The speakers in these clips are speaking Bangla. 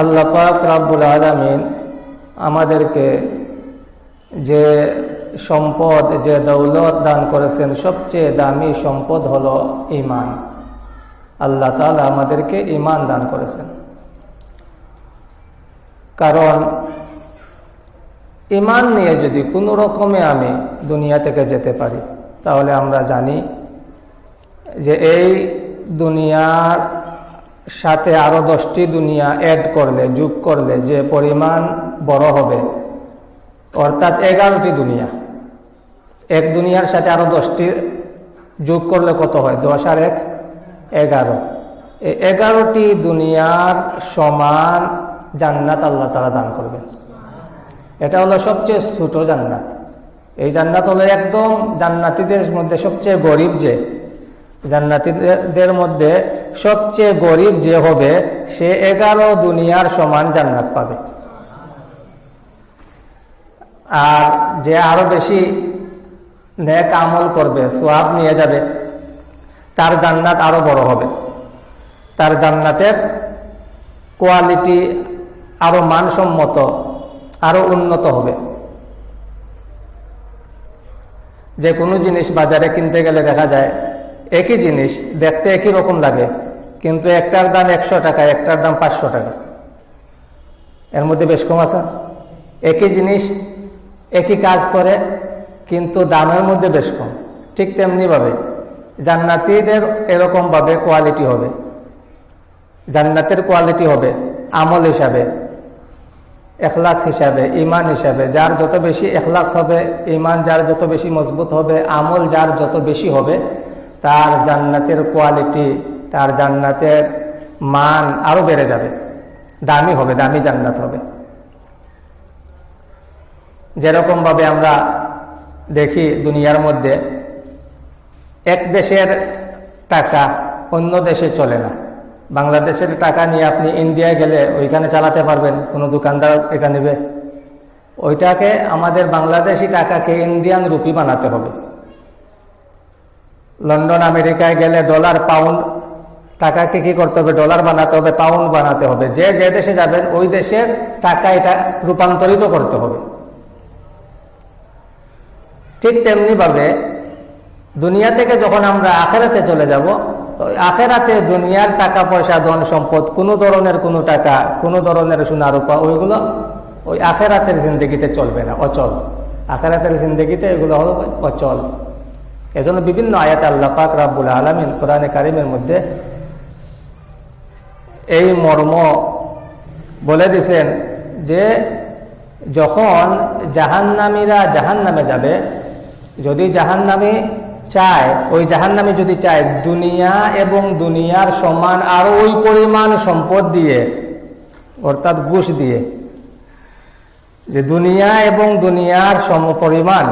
আল্লাহ পাক রাব্বুল আলমিন আমাদেরকে যে সম্পদ, যে দৌলত দান করেছেন, সবচেয়ে দামি সম্পদ হলো ইমান আল্লাহ তালা আমাদেরকে ইমান দান করেছেন। কারণ ইমান নিয়ে যদি কোনো রকমে আমি দুনিয়া থেকে যেতে পারি, তাহলে আমরা জানি যে এই দুনিয়ার সাথে আরও দশটি দুনিয়া অ্যাড করলে, যোগ করলে যে পরিমাণ বড় হবে। অর্থাৎ এগারোটি দুনিয়া। এক দুনিয়ার সাথে আরও দশটি যোগ করলে কত হয়? দশ আর এক, এগারো। এগারোটি দুনিয়ার সমান জান্নাত আল্লাহ তারা দান করবেন। এটা হলো সবচেয়ে ছোট জান্নাত। এই জান্নাত হলো একদম জান্নাতিদের মধ্যে সবচেয়ে গরিব যে জান্নাতিদের মধ্যে সবচেয়ে গরিব যে হবে, সে এগারো দুনিয়ার সমান জান্নাত পাবে। আর যে আরও বেশি নেক আমল করবে, সোয়াব নিয়ে যাবে, তার জান্নাত আরও বড় হবে। তার জান্নাতের কোয়ালিটি আরও মানসম্মত, আরও উন্নত হবে। যে কোনো জিনিস বাজারে কিনতে গেলে দেখা যায় একই জিনিস, দেখতে একই রকম লাগে, কিন্তু একটার দাম একশো টাকা, একটার দাম পাঁচশো টাকা। এর মধ্যে বেশ কম আছে। একই জিনিস, একই কাজ করে, কিন্তু দামের মধ্যে বেশ কম। ঠিক তেমনিভাবে জান্নাতিদের এরকম ভাবে কোয়ালিটি হবে। জান্নাতের কোয়ালিটি হবে আমল হিসাবে, এখলাস হিসাবে ইমান হিসাবে। যার যত বেশি এখলাস হবে ইমান যার যত বেশি মজবুত হবে, আমল যার যত বেশি হবে তার জান্নাতের কোয়ালিটি তার জান্নাতের মান আরও বেড়ে যাবে। দামি হবে, দামি জান্নাত হবে। যেরকম ভাবে আমরা দেখি দুনিয়ার মধ্যে, এক দেশের টাকা অন্য দেশে চলে না। বাংলাদেশের টাকা নিয়ে আপনি ইন্ডিয়ায় গেলে ওইখানে চালাতে পারবেন, কোনো দোকানদার এটা নেবে। ওইটাকে আমাদের বাংলাদেশি টাকাকে ইন্ডিয়ান রুপি বানাতে হবে। লন্ডন, আমেরিকায় গেলে ডলার পাউন্ড টাকাকে কি করতে হবে? ডলার বানাতে হবে পাউন্ড বানাতে হবে। যে যে দেশে যাবেন, ওই দেশের টাকা এটা রূপান্তরিত করতে হবে। ঠিক তেমনি ভাবে দুনিয়া থেকে যখন আমরা আখেরাতে চলে যাব, তো আখেরাতে দুনিয়ার টাকা, পয়সা, ধন, সম্পদ, কোনো ধরনের কোনো টাকা, কোনো ধরনের সোনা রূপা ওইগুলো ওই আখেরাতের জিন্দগিতে চলবে না, অচল। আখেরাতের জিন্দগিতে এগুলো হলো অচল। এজন্য বিভিন্ন আয়াত আল্লাহ পাক রাব্বুল আলমিন কোরআনে কারিমের মধ্যে এই মর্ম বলে দিছেন যে যখন জাহান্নামীরা জাহান নামে যাবে, যদি জাহান্নামী চায়, ওই জাহান্নামী যদি চায় দুনিয়া এবং দুনিয়ার সমান আর ওই পরিমাণ সম্পদ দিয়ে, অর্থাৎ ঘুষ দিয়ে, যে দুনিয়া এবং দুনিয়ার সম পরিমাণ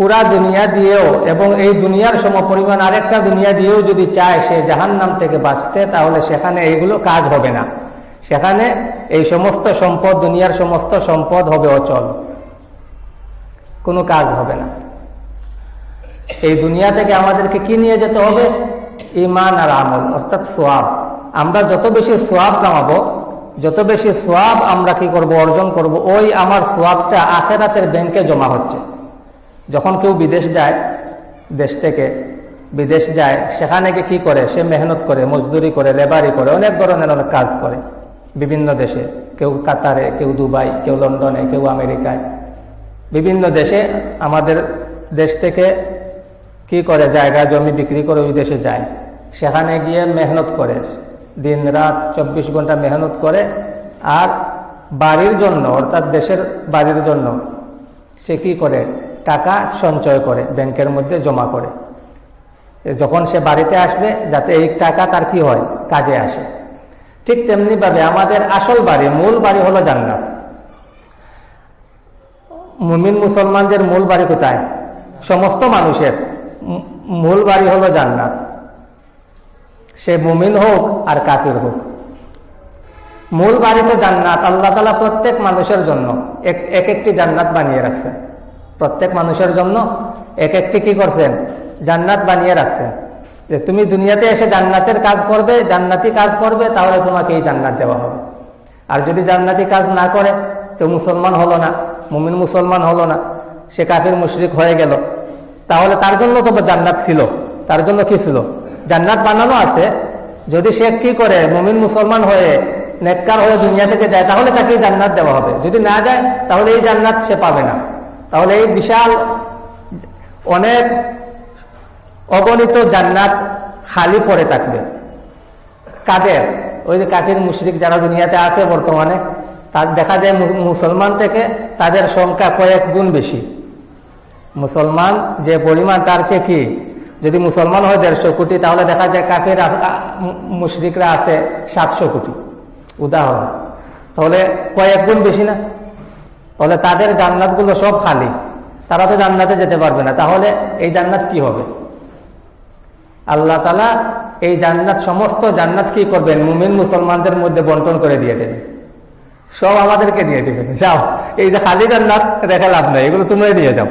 পুরা দুনিয়া দিয়েও এবং এই দুনিয়ার সম পরিমাণ আরেকটা দুনিয়া দিয়েও যদি চায় সে জাহান নাম থেকে বাঁচতে, তাহলে সেখানে এইগুলো কাজ হবে না। সেখানে এই সমস্ত সম্পদ, দুনিয়ার সমস্ত সম্পদ হবে অচল। কোনো কাজ হবে না। এই দুনিয়া থেকে আমাদেরকে কি নিয়ে যেতে হবে? ইমান আর আমল, অর্থাৎ সোয়াব। আমরা যত বেশি সোয়াব কামাবো, যত বেশি সোয়াব আমরা কি করব, অর্জন করব, ওই আমার সোয়াবটা আখেরাতের ব্যাংকে জমা হচ্ছে। যখন কেউ বিদেশ যায়, দেশ থেকে বিদেশ যায়, সেখানে কি করে? সে মেহনত করে, মজদুরি করে, লেবারি করে, অনেক ধরনের অনেক কাজ করে। বিভিন্ন দেশে, কেউ কাতারে, কেউ দুবাই, কেউ লন্ডনে, কেউ আমেরিকায়। বিভিন্ন দেশে আমাদের দেশ থেকে কি করে? জায়গা, জমি বিক্রি করে ওই দেশে যায়। সেখানে গিয়ে মেহনত করে। দিন রাত চব্বিশ ঘণ্টা মেহনত করে। আর বাড়ির জন্য, অর্থাৎ দেশের বাড়ির জন্য, সে কি করে? টাকা সঞ্চয় করে, ব্যাংকের মধ্যে জমা করে। যখন সে বাড়িতে আসবে, যাতে এই টাকা তার কি হয়? কাজে আসে। ঠিক তেমনি ভাবে আমাদের আসল বাড়ি, মূল বাড়ি হলো জান্নাত। মুমিন মুসলমানদের মূল বাড়ি কোথায়? সমস্ত মানুষের। মূল বাড়ি হলো জান্নাত। সে মুমিন হোক আর কাফির হোক। মূল বাড়ি তো জান্নাত, আল্লাহ তালা প্রত্যেক মানুষের জন্য এক একটি জান্নাত বানিয়ে রাখছেন। প্রত্যেক মানুষের জন্য এক একটি কি করছেন? জান্নাত বানিয়ে রাখছেন। যে তুমি দুনিয়াতে এসে জান্নাতের কাজ করবে, জান্নাতি কাজ করবে, তাহলে তোমাকে এই জান্নাত দেওয়া হবে। আর যদি জান্নাতি কাজ না করে, কেউ মুসলমান হলো না, মুমিন মুসলমান হলো না, সে কাফির মুশরিক হয়ে গেল, তাহলে তার জন্য তো জান্নাত ছিল। তার জন্য কি ছিল? জান্নাত বানানো আছে। যদি সে কি করে, মুমিন মুসলমান হয়ে, নেককার হয়ে দুনিয়া থেকে যায়, তাহলে তাকে জান্নাত দেওয়া হবে। যদি না যায়, তাহলে এই জান্নাত সে পাবে না। তাহলে এই বিশাল অনেক অগণিত জান্নাত খালি পড়ে থাকবে। কাদের ওই যে কাফির মুশরিক যারা দুনিয়াতে আছে বর্তমানে, তার দেখা যায় মুসলমান থেকে তাদের সংখ্যা কয়েক গুণ বেশি। মুসলমান যে পরিমাণ, তার চেয়ে কি? যদি মুসলমান হয় দেড়শো কোটি, তাহলে দেখা যায় কাফের মুশরিকরা আছে সাতশো কোটি। উদাহরণ। তাহলে কয়েক গুণ বেশি না? তাহলে তাদের জান্নাতগুলো সব খালি। তারা তো জান্নাতে যেতে পারবে না। তাহলে এই জান্নাত কি হবে? আল্লাহ তালা এই জান্নাত, সমস্ত জান্নাত কি করবেন? মুমিন মুসলমানদের মধ্যে বন্টন করে দিয়ে দেবেন। সব আমাদেরকে দিয়ে দিবেন। যাও, এই যে খালি জান্নাত রেখে লাভ নাই। এগুলো তোমরাই নিয়ে যাও।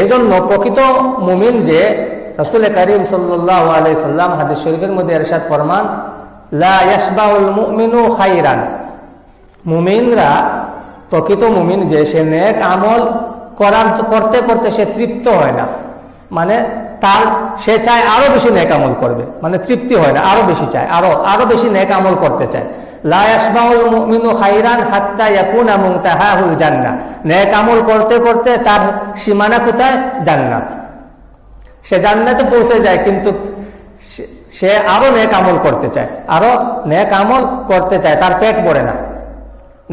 এই জন্য প্রকৃত মুমিন যে রসুল করিম আলাইসাল্লাম হাদিস শরীফের মধ্যে এরশাদ ফরমান, লা ইয়াসবাউল মুমিনু খাইরান। মুমিনরা প্রকৃত মুমিন যে সে নেক আমল করার করতে করতে সে তৃপ্ত হয় না। মানে তার, সে চায় আরও বেশি নেক আমল করবে। মানে তৃপ্তি হয় না, আরও বেশি চায়, আরও আরও বেশি নেক আমল করতে চায়। নেক আমল করতে করতে তার সীমানা কোথায়? জান্নাত। সে জান্নাতে পৌঁছে যায়, কিন্তু সে আরও নেক আমল করতে চায়। আরও নেক আমল করতে চায়, তার পেট পড়ে না।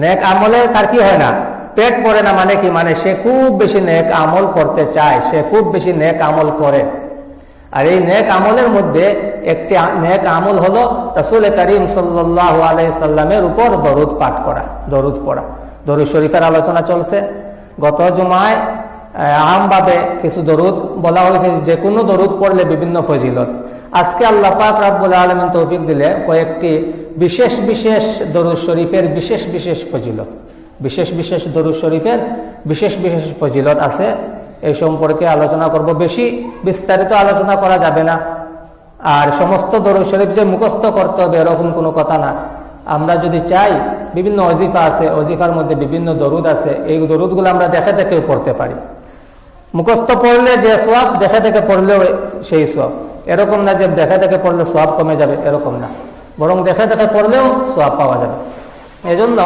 নেক আমলে তার কি হয় না? পেট পড়ে না মানে কি? মানে সে খুব বেশি নেক আমল করতে চায়, সে খুব বেশি নেক আমল করে। আর এই নেক আমলের মধ্যে একটি নেক আমল হলো রসুল করিম সাল্লাহ আলাইসাল্লামের উপর দরুদ পাঠ করা, দরুদ পড়া। দরুদ শরীফের আলোচনা চলছে। গত জুমায় আমভাবে কিছু দরুদ বলা হয়েছে, যে কোনো দরুদ পড়লে বিভিন্ন ফজিলত। আজকে আল্লাহ পাক রাব্বুল আলমিন তৌফিক দিলে কয়েকটি বিশেষ বিশেষ দরুদ শরীফের বিশেষ বিশেষ ফজিলত। বিশেষ বিশেষ দরুদ শরীফের বিশেষ বিশেষ ফজিলত আছে। এই সম্পর্কে আলোচনা করব বেশি। বিস্তারিত আলোচনা করা যাবে না। আর সমস্ত দরুদ শরীফ যে মুখস্থ করতে হবে এরকম কোনো কথা না। আমরা যদি চাই, বিভিন্ন অজিফা আছে, অজিফার মধ্যে বিভিন্ন দরুদ আছে, এই দরুদগুলো আমরা দেখে দেখেও পড়তে পারি। মুখস্থ পড়লে যে সোয়াব দেখে দেখে পড়লেও সেই সোয়াব এরকম না যে দেখে দেখে পড়লে সোয়াব কমে যাবে, এরকম না। বরং দেখে দেখে পড়লেও সোয়াব পাওয়া যাবে। এজন্য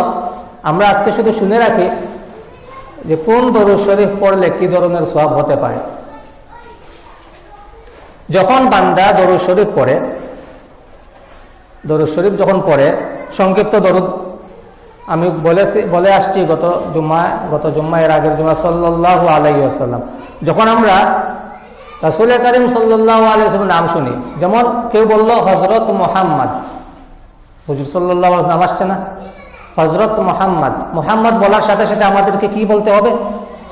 আমরা আজকে শুধু শুনে রাখি যে কোন দরুদ শরীফ পড়লে কি ধরনের সোয়াব হতে পারে। যখন বান্দা দরুদ শরীফ পড়ে, দরুদ শরীফ যখন পড়ে, সংক্ষিপ্ত দরুদ। আমি বলেছি, বলে আসছি গত জুম্মা গত জুম্মা এর আগের জুম্মা সাল্লাহ আলাইসাল্লাম যখন আমরা রাসুল করিম সাল্লাহ আলাইসাল্লাম নাম শুনি, যেমন কেউ বলল হজরত মোহাম্মদ। হুজুর সাল্লাহ নাম আসছে না। হজরত মোহাম্মদ মোহাম্মদ বলার সাথে সাথে আমাদেরকে কি বলতে হবে?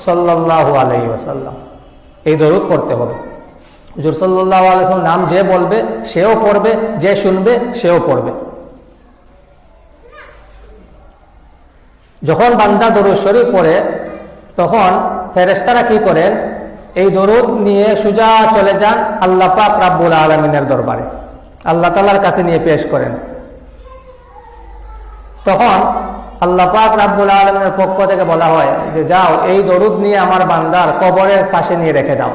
সাল্লাহ আলাইসাল্লাম এই দরুদ পড়তে হবে। হুজুর সাল্লাহ আলাইসাল্লাম নাম যে বলবে, সেও পড়বে, যে শুনবে, সেও পড়বে। যখন বান্দা দরুদ শরীফ পড়ে, তখন ফেরেস্তারা কি করেন এই দরুদ নিয়ে সুজা চলে যান আল্লাহ পাক আলমিনের দরবারে। আল্লাহ তালার কাছে নিয়ে পেশ করেন। তখন আল্লাহ পাক রাব্বুল আলমিনের পক্ষ থেকে বলা হয় যে, যাও, এই দরুদ নিয়ে আমার বান্দার কবরের পাশে নিয়ে রেখে দাও।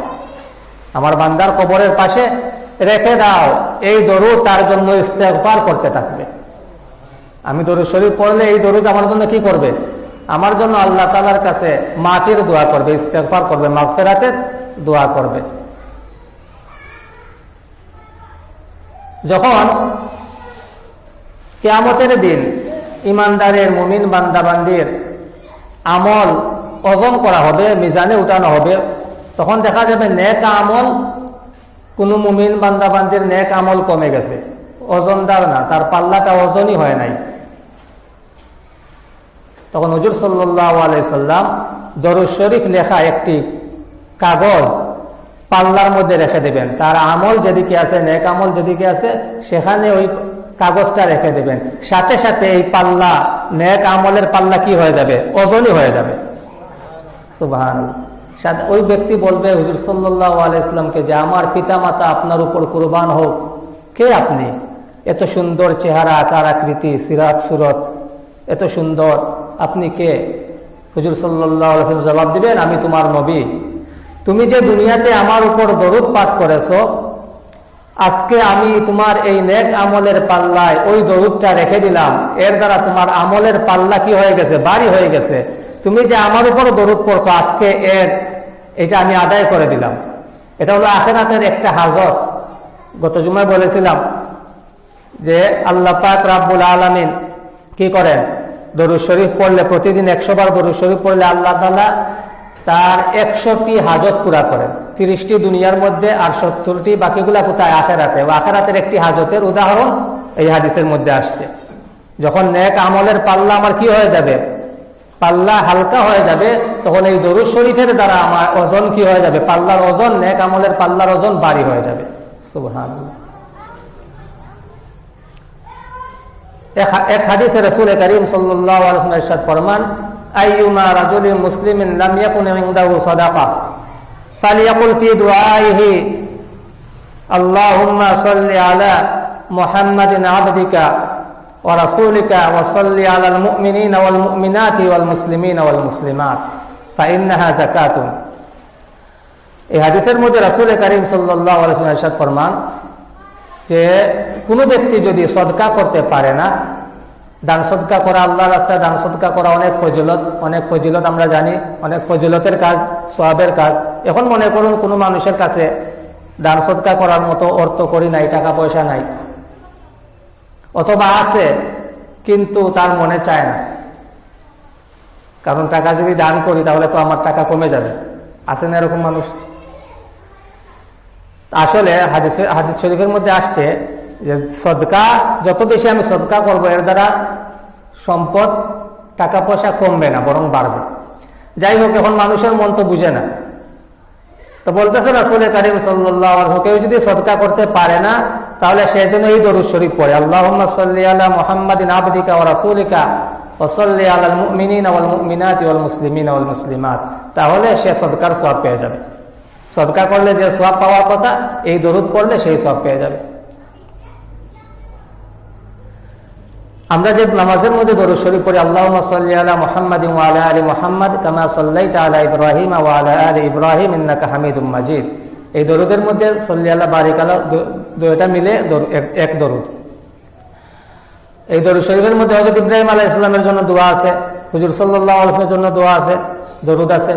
আমার বান্দার কবরের পাশে রেখে দাও। এই দরুদ তার জন্য ইস্তেকবার করতে থাকবে। আমি দরুদ শরীফ পড়লে এই দরুদ আমার জন্য কি করবে? আমার জন্য আল্লাহ তালার কাছে মাফির দোয়া করবে ইস্তেফার করবে, মাগফেরাতের দোয়া করবে। যখন কেয়ামতের দিন ইমানদারের, মুমিন বান্দাবান্দির আমল ওজন করা হবে, মিজানে উঠানো হবে। তখন দেখা যাবে নেক আমল, কোনো মুমিন বান্দাবান্দির নেক আমল কমে গেছে। ওজনদার না, তার পাল্লাটা ওজনই হয় নাই। তখন হজুর সাল্লাহ আলাইসাল্লাম দরুদ শরীফ লেখা একটি কাগজ পাল্লার মধ্যে রেখে দেবেন। তার আমল যেদিকে আছে, নেক আমল যেদিকে আছে, সেখানে ওই কাগজটা রেখে দেবেন। সাথে সাথে এই পাল্লা, নেক আমলের পাল্লা কি হয়ে যাবে? ওজনই হয়ে যাবে। ওই ব্যক্তি বলবে, হুজুর সাল্লাহ আলাইসলামকে যে আমার পিতা মাতা আপনার উপর কুরবান হোক, কে আপনি? এত সুন্দর চেহারা, আকার, আকৃতি, সিরাত, সুরত, এত সুন্দর, আপনি কে? হুজুর সাল্লাহ জবাব দিবেন, আমি তোমার নবী। তুমি যে দুনিয়াতে আমার উপর দরুদ পাঠ করেছ আজকে আমি তোমার এই নেক আমলের পাল্লায় ওই দরুদটা রেখে দিলাম। এর দ্বারা তোমার আমলের পাল্লা কি হয়ে গেছে? বাড়ি হয়ে গেছে। তুমি যে আমার উপর দরুদ পড়ছো, আজকে এর এটা আমি আদায় করে দিলাম। এটা হলো আখেরাতের একটা হাজত। গত জুমায় বলেছিলাম যে আল্লাহ পাক রাব্বুল আলামিন কি করেন? দরুদ শরীফ পড়লে, প্রতিদিন একশো বার দরুদ শরীফ পড়লে আল্লাহ তালা তার একশোটি হাজত পুরা করেন। তিরিশটি দুনিয়ার মধ্যে আর সত্তরটি বাকিগুলা কোথায়? আখেরাতে। আখেরাতের একটি হাজতের উদাহরণ এই হাদিসের মধ্যে আসছে। যখন নেক আমলের পাল্লা আমার কি হয়ে যাবে? পাল্লা হালকা হয়ে যাবে, তখন এই দরুদ শরীফের দ্বারা আমার ওজন কি হয়ে যাবে? পাল্লার ওজন, নেক আমলের পাল্লার ওজন বাড়ি হয়ে যাবে। এক- হাদিসে রসুল করিম ইরশাদ ফরমান আইয়ুমা রাজুলিন মুসলিমিন লাম ইয়াকুন ইনদাহু সাদাকা ফালিয়াকুল ফি দুআইহি আল্লাহুম্মা সাল্লি আলা মুহাম্মাদিন আবদিকা ওয়া রাসূলিকা ওয়া সাল্লি আলাল মুমিনিনা ওয়াল মুমিনাতি ওয়াল মুসলিমিনা ওয়াল মুসলিমাত ফাইন্নাহা যাকাতুন এই হাদিসের মধ্যে রাসূল করিম সাল্লাল্লাহু আলাইহি ওয়াসাল্লাম ইরশাদ ফরমান যে কোনো ব্যক্তি যদি সদকা করতে পারে না দান সদকা করা আল্লাহ রাস্তায় দান সদকা করা অনেক ফজিলত। অনেক ফজিলত আমরা জানি, অনেক ফজিলতের কাজ সোয়াবের কাজ। এখন মনে করুন কোনো মানুষের কাছে দান সদকা করার মতো অর্থ করি নাই, টাকা পয়সা নাই। অথবা আছে, কিন্তু তার মনে চায় না। কারণ টাকা যদি দান করি, তাহলে তো আমার টাকা কমে যাবে। আছে না এরকম মানুষ? আসলে হাদিস হাদিস শরীফের মধ্যে আসছে যে সদকা, যত বেশি আমি সদকা করব, এর দ্বারা সম্পদ, টাকা পয়সা কমবে না, বরং বাড়বে। যাই হোক, এখন মানুষের মন তো বুঝে না। তো বলতেছে রাসুল করিম সাল্লাহ কেউ যদি সদকা করতে পারে না, তাহলে সে জন্য এই দরুদ শরীফ পড়ে। আল্লাহ সাল্লি আলা মোহাম্মদিন আবদিকা ও রাসুলিকা আলাল তাহলে সে সদকার সব পেয়ে যাবে। সদকা করলে যে সব পাওয়ার কথা, এই দরুদ পড়লে সেই সব পেয়ে যাবে। আমরা যে নামাজের মধ্যে দরুদ শরীফ পড়ি আল্লাহ সাল্লি আলা মুহাম্মাদ আলা আলি মুহাম্মাদ কামা সাল্লাইতা আলা ইব্রাহিম আলা আলি ইব্রাহিম ইন্নাকা হামিদুম মাজিদ। এই দরুদের মধ্যে সল্লি আল্লাহ বারিক আলা দুইটা মিলে দরু- এক- দরুদ। এই দরুদ শরীফের মধ্যে হজরত ইব্রাহিম আলাহ ইসলামের জন্য দোয়া আছে, হুজুর সাল্লাহ আলসলামের জন্য দোয়া আছে, দরুদ আছে।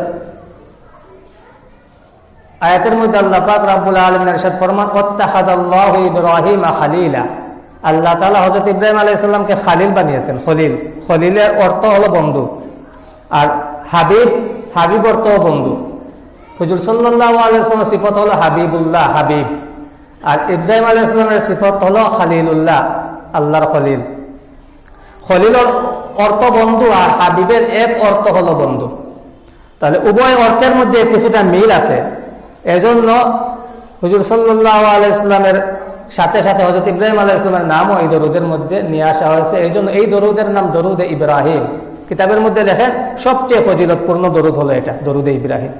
আয়াতের মধ্যে আল্লাহ পাক আলামিন ইরশাদ ফরমান ওয়াত্তাহাদাল্লাহু ইব্রাহিম খালিলা। আল্লাহ তাআলা হযরত ইব্রাহিম আলাইহিস সালামকে খালিল বানিয়েছেন, খলিল। খলিলের অর্থ হলো বন্ধু। আর হাবিব হাবিব অর্থ বন্ধু। হুজুর ওয়াসাল্লামের সিফত হলো হাবিবুল্লাহ, হাবিব। আর ইব্রাহিম আলাইহিস সালামের সিফত হলো খালিলুল্লাহ, আল্লাহর খলিল। খলিলের অর্থ বন্ধু আর হাবিবের এক অর্থ হলো বন্ধু। তাহলে উভয় অর্থের মধ্যে কিছুটা মিল আছে। এজন্য হুজুর সাল্লাহ আলাইসলামের সাথে সাথে হজরত ইব্রাহিম আলাহ ইসলামের নামও এই দরুদের মধ্যে নিয়ে আসা হয়েছে। এই জন্য এই দরুদের নাম দরুদ ইব্রাহিম। কিতাবের মধ্যে দেখেন, সবচেয়ে ফজিলতপূর্ণ দরুদ হলো এটা, দরুদ ইব্রাহিম।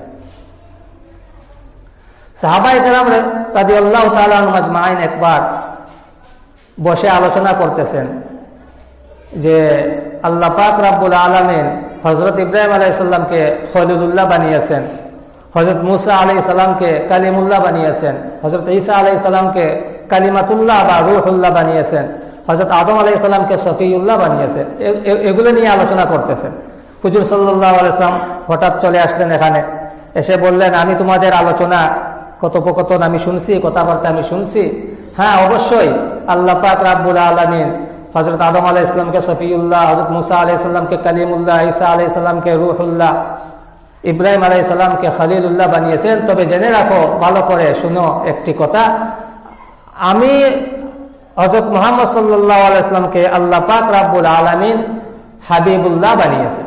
আল্লাহ একবার বসে আলোচনা করতেছেন যে আল্লাহ পাক রাব্বুল আলমিন হজরত ইব্রাহিম আলাইসাল্লামকে খলিদুল্লাহ বানিয়েছেন। হজরত মুসা আলাই সাল্লামকে কালিমুল্লাহ বানিয়েছেন হজরত ঈসা আলাই সাল্লামকে কালিমাতুল্লাহ বা রুহুল্লাহ বানিয়েছেন হজরত আদম আলাই সাল্লামকে সফিউল্লাহ বানিয়েছেন। এগুলো নিয়ে আলোচনা করতেছেন। হুজুর সাল্লাহ আলাইসলাম হঠাৎ চলে আসলেন এখানে। এসে বললেন, আমি তোমাদের আলোচনা, কথোপকথন আমি শুনছি, কথাবার্তা আমি শুনছি। হ্যাঁ অবশ্যই, আল্লাহ পাক রাব্বুল আলমিন হজরত আদম আলাহ ইসলামকে সফিউল্লাহ হজরত মুসা আলাহ ইসলামকে কালিমুল্লাহ, ঈসা আলাহ ইসলামকে রুহুল্লাহ ইব্রাহিম আলাই সাল্লামকে খালিলুল্লাহ বানিয়েছেন। তবে জেনে রাখো, ভালো করে শুনো একটি কথা। আমি হজরত মোহাম্মদ সাল্লাহ আলাইসলামকে আল্লাহ পাক রাব্বুল আলমিন হাবিবুল্লাহ বানিয়েছেন।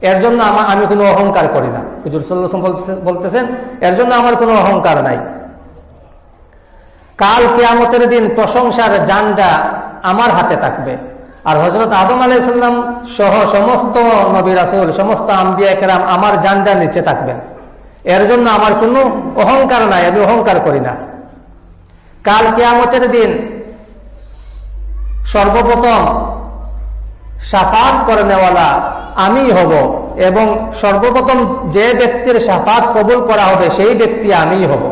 এর জন্য আমা- কোনো অহংকার করি না। হুজুর সাল্লাহ বলতেছেন, এর জন্য আমার কোনো অহংকার নাই। কাল কেয়ামতের দিন প্রশংসার জানটা আমার হাতে থাকবে। আর হজরত আদম আলাইসাল্লাম সহ সমস্ত নবী রাসুল, সমস্ত আম্বিয়া কেরাম আমার জানটা নিচে থাকবেন। এর জন্য আমার কোনো অহংকার নাই, আমি অহংকার করি না। কাল কেয়ামতের দিন সর্বপ্রথম সাফাত করে নেওয়ালা আমি হব এবং সর্বপ্রথম যে ব্যক্তির সাফাত কবুল করা হবে সেই ব্যক্তি আমি হব।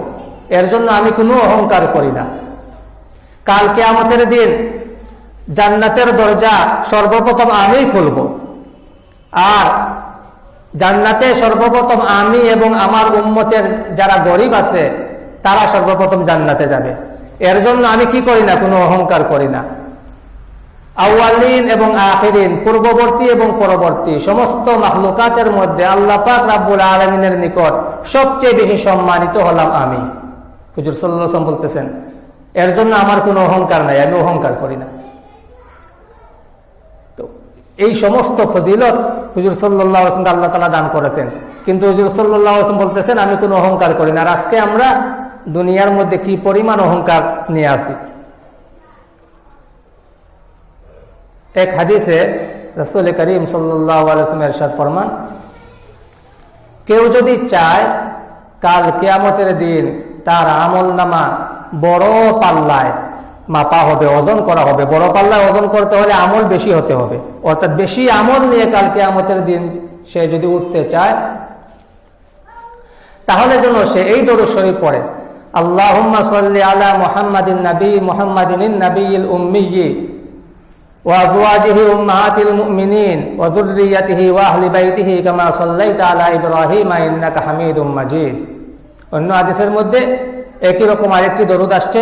এর জন্য আমি কোনো অহংকার করি না। কাল কেয়ামতের দিন জান্নাতের দরজা সর্বপ্রথম আমি খুলব। আর জান্নাতে সর্বপ্রথম আমি এবং আমার উম্মতের যারা গরিব আছে, তারা সর্বপ্রথম জান্নাতে যাবে। এর জন্য আমি কি করি না, কোনো অহংকার করি না। আউয়ালিন এবং আখিরিন, পূর্ববর্তী এবং পরবর্তী, সমস্ত মাহলুকাতের মধ্যে আল্লাহ পাক রাব্বুল আলমিনের নিকট সবচেয়ে বেশি সম্মানিত হলাম আমি। হুজুর সাল্লাম বলতেছেন, এর জন্য আমার কোনো অহংকার নাই, আমি অহংকার করি না। এই সমস্ত ফজিলত হুজুর সাল্লাহ আসলামকে আল্লাহ তালা দান করেছেন। কিন্তু হুজুর সাল্লাহ আসলাম বলতেছেন, আমি কোনো অহংকার করি না। আর আজকে আমরা দুনিয়ার মধ্যে কি পরিমাণ অহংকার নিয়ে আসি? এক হাদিসে রসুল করিম সাল্লামের সাদ ফরমান, কেউ যদি চায় কাল কেয়ামতের দিন তার আমল নামা বড় পাল্লায় মাপা হবে ওজন করা হবে বড় পাল্লায় ওজন করতে হলে আমল বেশি হতে হবে অর্থাৎ বেশি আমল নিয়ে কাল কেয়ামতের দিন সে যদি উঠতে চায় তাহলে যেন সে এই দরুদ শরীফ পড়ে আল্লাহ সাল্লি আলা মোহাম্মদিন নবী মোহাম্মদিন নবীল উম্মিয়ী وأزواجه أمهات المؤمنين وذريته وأهل بيته كما صليت على إبراهيم إنك حميد مجيد অন্য হাদিসের মধ্যে একই রকম আরেকটি দরুদ আসছে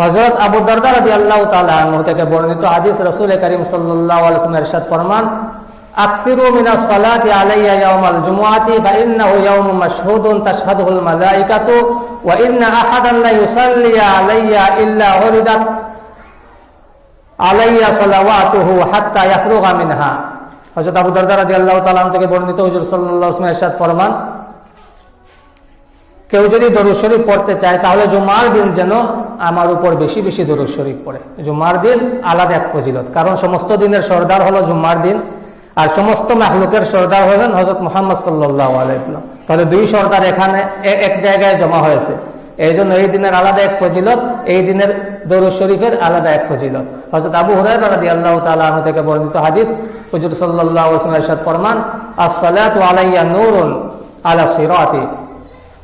হজরত আবু দরদা রবি আল্লাহ তালু থেকে বর্ণিত হাদিস রসুল করিম সাল্লামের ফরমান أكثروا من الصلاة علي يوم الجمعة فإنه يوم مشهود تشهده الملائكة وإن أحدا لا يصلي علي إلا وردت আলাইয়া সালাওয়াতুহু হাত্তা ইয়াফরুগা মিনহা হযরত আবু দারদা রাদিয়াল্লাহু তাআলা থেকে বর্ণিত হুজুর সাল্লাল্লাহু আলাইহি ওয়াসাল্লাম ফরমান কেউ যদি দরুদ শরীফ পড়তে চায়, তাহলে জুমার দিন যেন আমার উপর বেশি বেশি দরুদ শরীফ পড়ে। জুমার দিন আলাদা এক ফজিলত। কারণ সমস্ত দিনের সর্দার হলো জুমার দিন, আর সমস্ত মাহলুকের সর্দার হলেন হজরত মোহাম্মদ সাল্লাহ আলাইসলাম তাহলে দুই সর্দার এখানে এক জায়গায় জমা হয়েছে। এই জন্য এই দিনের আলাদা এক ফজিলত, এই দিনের দরুদ শরীফের আলাদা এক ফজিলত। হজরত আবু হুরাই রাদি আল্লাহ তালু থেকে বর্ণিত হাদিস, হুজুর সাল্লাহ ফরমান, আসসালাতু আলাইয়া নূরুন আলা সিরাতি।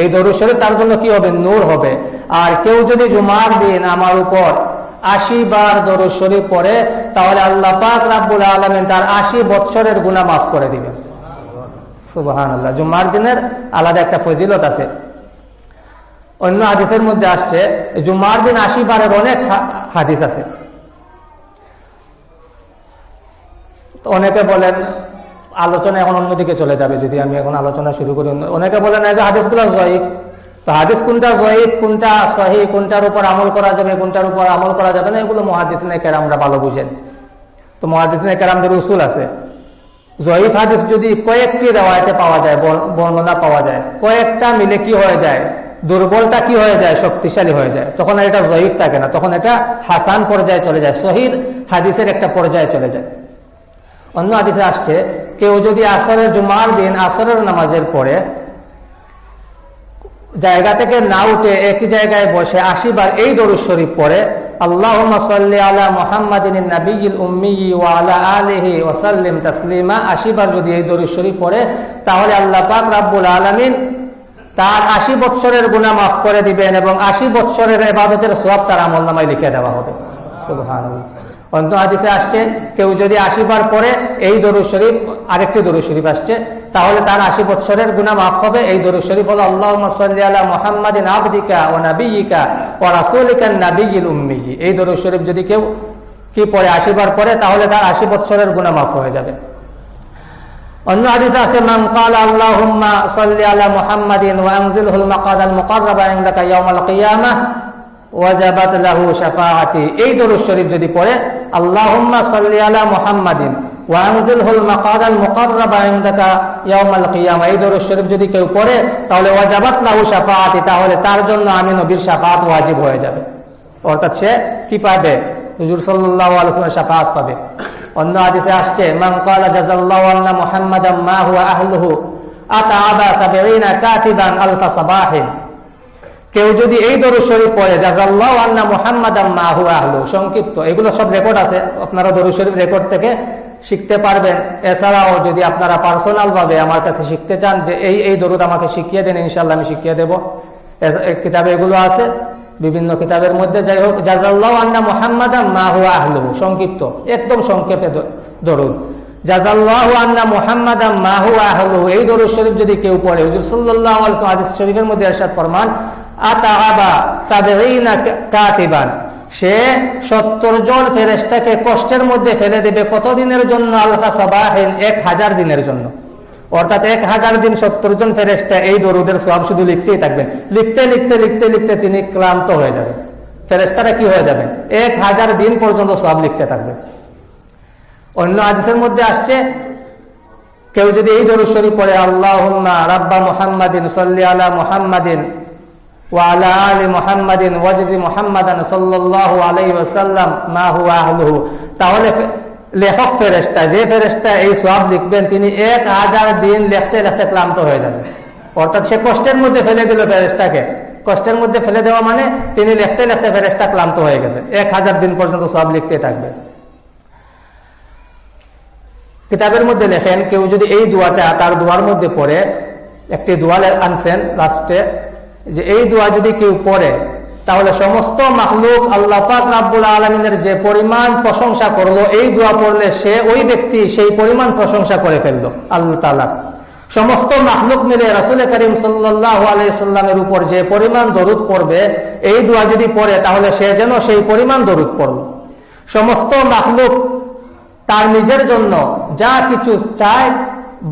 এই দরুদ তার জন্য কি হবে? নূর হবে। আর কেউ যদি জুমার দিন আমার উপর আশি বার দরুদ শরীফ পড়ে, তাহলে আল্লাহ পাক রাব্বুল আলমিন তার আশি বৎসরের গুণা মাফ করে দিবেন সুবাহান জুমার দিনের আলাদা একটা ফজিলত আছে। অন্য হাদিসের মধ্যে আসছে, জুমার দিন আশি বারের অনেক হাদিস আছে। অনেকে বলেন আলোচনা এখন অন্যদিকে চলে যাবে, যদি আমি এখন আলোচনা শুরু করি। অনেকে বলেন যে হাদিসগুলো জয়ীফ। তো হাদিস কোনটা জয়ীফ, কোনটা সহি কোনটার উপর আমল করা যাবে, কোনটার উপর আমল করা যাবে না, এগুলো মহাদিস কেরামরা ভালো বুঝেন। তো মহাদিস কেরামদের উসুল আছে। জয়ীফ হাদিস যদি কয়েকটি রেওয়ায়তে পাওয়া যায় বর্ণনা পাওয়া যায়, কয়েকটা মিলে কি হয়ে যায় দুর্বলটা কি হয়ে যায়, শক্তিশালী হয়ে যায়, তখন এটা জয়ীফ থাকে না, তখন এটা হাসান পর্যায়ে চলে যায় শহীদ হাদিসের একটা পর্যায়ে চলে যায়। অন্য হাদিসে আসছে, কেউ যদি আসরের জুমার দিন আসরের নামাজের পরে জায়গা থেকে না উঠে একই জায়গায় বসে আশিবার এই দরুদ শরীফ পড়ে আল্লাহ আলা মোহাম্মদিন নবীল উম্মি ওসাল্লিম তসলিমা। আশিবার যদি এই দরুদ শরীফ পড়ে, তাহলে আল্লাহ পাক রাব্বুল আলমিন তার আশি বৎসরের গুণা মাফ করে দিবেন এবং আশি বৎসরের এবাদতের সব তার আমল নামায় লিখে দেওয়া হবে। সুবহান অন্য হাদিসে আসছে, কেউ যদি আশি বার পরে এই দরুদ শরীফ, আরেকটি দরুদ শরীফ আসছে। তাহলে তার আশি বৎসরের গুণা মাফ হবে। এই দরুদ শরীফ হলো আল্লাহ সাল্লি আলা মোহাম্মদিন আবদিকা ও নাবিয়িকা ও রাসুলিকা নাবিয়িল উম্মিহি এই দরুদ শরীফ যদি কেউ কি পরে আশি বার পরে তাহলে তার আশি বৎসরের গুণা মাফ হয়ে যাবে। অন্য হাদিসে আছে, মান ক্বালা আল্লাহুম্মা সাল্লি আলা মুহাম্মাদিন ওয়া আনজিলহুল মাকাদাল মুকাররাবা ইনদাকা ইয়াউমাল কিয়ামাহ এই দরুদ শরীফ যদি পড়ে, আল্লাহুম্মা শরীফ যদি কেউ পড়ে, তাহলে ওয়াজাবাত লাহু শাফাআতি, তাহলে তার জন্য আমি নবীর শাফাআত ওয়াজিব হয়ে যাবে। অর্থাৎ সে কি পাবে? হুজুর সাল্লাল্লাহু আলাইহি পাবে। অন্য হাদিসে আসছে, মান ক্বালা আহলুহু আতাআবা সাবঈনা কাতিবান আলফা সাবাহিন। কেউ যদি এই দরুদ শরীফ পড়ে, জাযাল্লাহু আন্না মুহাম্মাদান মা হুয়া আহলু, সংক্ষিপ্ত, এগুলো সব রেকর্ড আছে, আপনারা দরুদ শরীফ রেকর্ড থেকে শিখতে পারবেন। এছাড়াও যদি আপনারা পার্সোনাল ভাবে আমার কাছে শিখতে চান যে এই এই দরুদ আমাকে শিখিয়ে দেন ইনশাল্লাহ আমি শিখিয়ে দেব। কিতাবে এগুলো আছে, বিভিন্ন কিতাবের মধ্যে, যাই হোক জাজাল্লাহ আন্না মোহাম্মদ মা হুয়া আহলু, সংক্ষিপ্ত, একদম সংক্ষেপে দরুদ। জাজাল্লাহ আন্না মোহাম্মদ মা হুয়া আহলু, এই দরুদ শরীফ যদি কেউ পড়ে, হুজুর সাল্লাল্লাহু আলাইহি হাদিস শরীফের মধ্যে ইরশাদ ফরমান সে সত্তর জন ফেরেশতাকে কষ্টের মধ্যে ফেলে দেবে কত দিনের জন্য? আলফা সাবাহিন এক হাজার দিনের জন্য। অর্থাৎ এক হাজার দিন সত্তর জন ফেরেস্তা এই দরুদের সব শুধু লিখতেই থাকবেন। লিখতে লিখতে লিখতে লিখতে তিনি ক্লান্ত হয়ে যাবেন। ফেরেস্তারা কি হয়ে যাবেন? এক হাজার দিন পর্যন্ত সব লিখতে থাকবে। অন্য আদেশের মধ্যে আসছে, কেউ যদি এই দরুদ শরীফ পড়ে আল্লাহ রাব্বা মুহাম্মাদিন সল্লি আলা মুহাম্মাদিন ওয়ালা আলী মুহাম্মাদিন ওয়াজিজি মুহাম্মাদান সাল্লাল্লাহু আলাইহি ওয়াসাল্লাম মা হুয়া আহলুহু তাহলে লেখক ফেরেস্তা যে ফেরেস্তা এই সব লিখবেন, তিনি এক হাজার দিন লেখতে লেখতে ক্লান্ত হয়ে যাবেন অর্থাৎ সে কষ্টের মধ্যে ফেলে দিল ফেরেস্তাকে কষ্টের মধ্যে ফেলে দেওয়া মানে তিনি লেখতে লেখতে ফেরেস্তা ক্লান্ত হয়ে গেছে। এক হাজার দিন পর্যন্ত সব লিখতে থাকবে। কিতাবের মধ্যে লেখেন, কেউ যদি এই দোয়াটা তার দোয়ার মধ্যে পড়ে, একটি দোয়া আনছেন, লাস্টে যে এই দোয়া যদি কেউ পড়ে, তাহলে সমস্ত মাহলুক আল্লাহ পাক রাব্বুল আলমিনের যে পরিমাণ প্রশংসা করল, এই দোয়া পড়লে সে ওই ব্যক্তি সেই পরিমাণ প্রশংসা করে ফেলল, আল্লাহ তালা সমস্ত মাহলুক মিলে রাসুল করিম সাল্লামের উপর যে পরিমাণ দরুদ পড়বে, এই দোয়া যদি পড়ে, তাহলে সে যেন সেই পরিমাণ দরুদ পড়ল। সমস্ত মাহলুক তার নিজের জন্য যা কিছু চায়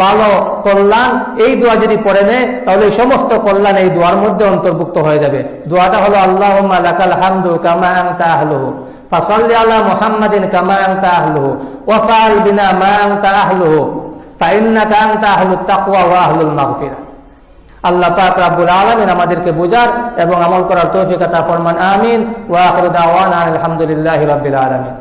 ভালো কল্যাণ, এই দোয়া যদি পড়ে নেয়, তাহলে সমস্ত কল্যাণ এই দোয়ার মধ্যে অন্তর্ভুক্ত হয়ে যাবে। দোয়াটা হলো আল্লাহ লাকাল হামদু কামা আংতা আহলুহু, ফাসাল্লি আলা মুহাম্মাদিন কামা আংতা আহলুহু ওয়াফাল বিনা মা আংতা আহলুহু ফাইন্নাকা আংতা আহলুত তাকওয়া ওয়া আহলুল মাগফিরাহ আল্লাহ পাক রাব্বুল আলামিন আমাদেরকে বোঝার এবং আমল করার তৌফিক আতা ফরমান, আমিন। ওয়া আখিরু দাওয়ানা আলহামদুলিল্লাহি রাব্বিল আলামিন।